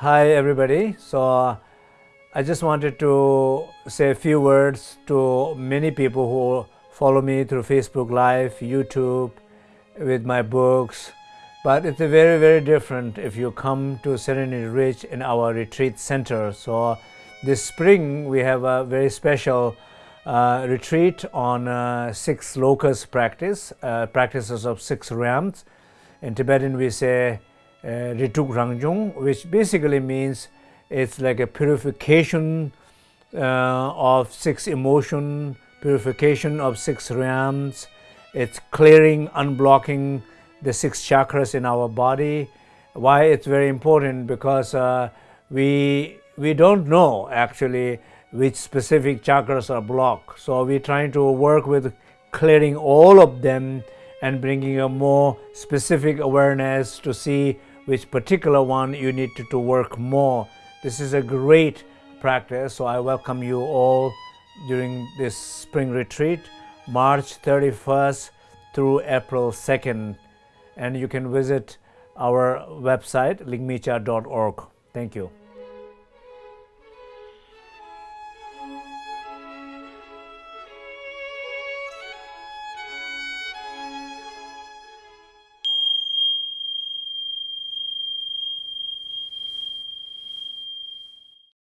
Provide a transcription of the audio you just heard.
Hi everybody. So uh, I just wanted to say a few words to many people who follow me through Facebook Live, YouTube, with my books. But it's very, very different if you come to Serenity Ridge in our retreat center. So this spring we have a very special uh, retreat on uh, six lokas practice, uh, practices of six realms. In Tibetan we say Rituk Rangjung, which basically means it's like a purification uh, of six emotion, purification of six realms. It's clearing, unblocking the six chakras in our body. Why it's very important? Because uh, we we don't know actually which specific chakras are blocked. So we're trying to work with clearing all of them and bringing a more specific awareness to see which particular one you need to, to work more. This is a great practice, so I welcome you all during this spring retreat, March 31st through April 2nd. And you can visit our website, ligmincha.org. Thank you.